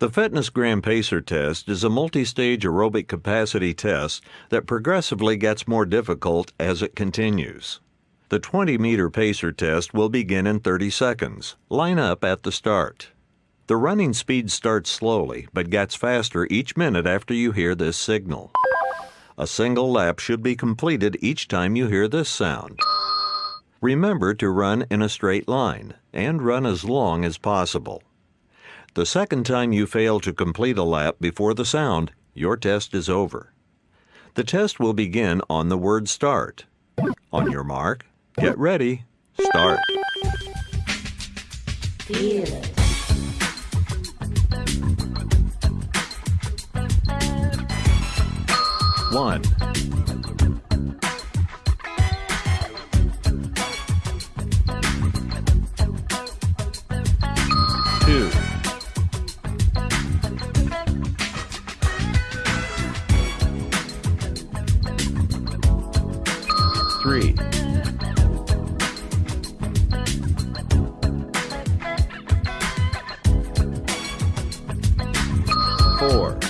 The Fitness Gram Pacer test is a multi stage aerobic capacity test that progressively gets more difficult as it continues. The 20 meter pacer test will begin in 30 seconds. Line up at the start. The running speed starts slowly but gets faster each minute after you hear this signal. A single lap should be completed each time you hear this sound. Remember to run in a straight line and run as long as possible. The second time you fail to complete a lap before the sound, your test is over. The test will begin on the word start. On your mark, get ready, start. Feel it. One, Three, Four.